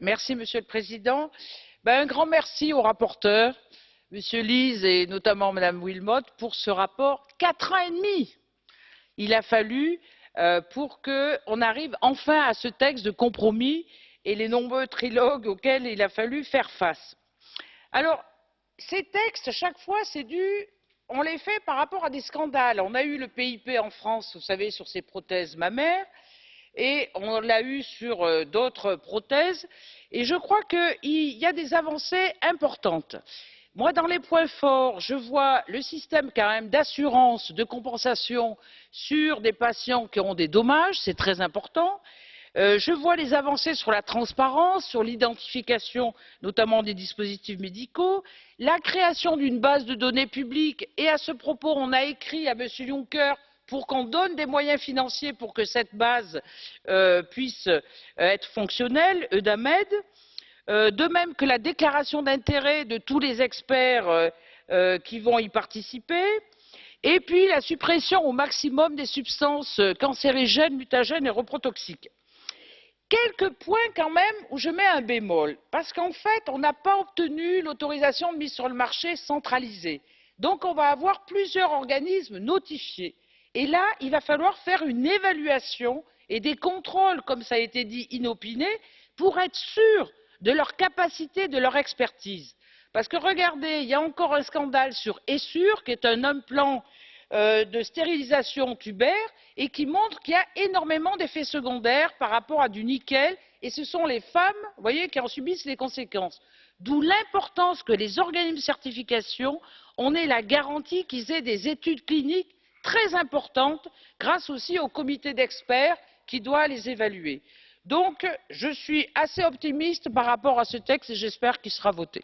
Merci, Monsieur le Président. Ben, un grand merci au rapporteur, Monsieur Lise et notamment Madame Wilmot, pour ce rapport. Quatre ans et demi il a fallu euh, pour qu'on arrive enfin à ce texte de compromis et les nombreux trilogues auxquels il a fallu faire face. Alors, ces textes, chaque fois, c'est dû on les fait par rapport à des scandales. On a eu le PIP en France, vous savez, sur ces prothèses mammaires, et on l'a eu sur euh, d'autres prothèses, et je crois qu'il y a des avancées importantes. Moi, dans les points forts, je vois le système quand même d'assurance, de compensation sur des patients qui auront des dommages, c'est très important. Euh, je vois les avancées sur la transparence, sur l'identification notamment des dispositifs médicaux, la création d'une base de données publique et à ce propos, on a écrit à M. Juncker pour qu'on donne des moyens financiers pour que cette base euh, puisse euh, être fonctionnelle, Eudamed. de même que la déclaration d'intérêt de tous les experts qui vont y participer. Et puis la suppression au maximum des substances cancérigènes mutagènes et reprotoxiques. Quelques points quand même où je mets un bémol. Parce qu'en fait on n'a pas obtenu l'autorisation de mise sur le marché centralisée. Donc on va avoir plusieurs organismes notifiés et là il va falloir faire une évaluation et des contrôles comme cela a été dit inopinés pour être sûr de leur capacité de leur expertise parce que regardez il y a encore un scandale sur essure qui est un implant euh, de stérilisation tubaire et qui montre qu'il y a énormément d'effets secondaires par rapport à du nickel et ce sont les femmes voyez, qui en subissent les conséquences. d'où l'importance que les organismes de certification en aient la garantie qu'ils aient des études cliniques très importantes grâce aussi au comité d'experts qui doit les évaluer. donc je suis assez optimiste par rapport à ce texte et j'espère qu'il sera voté.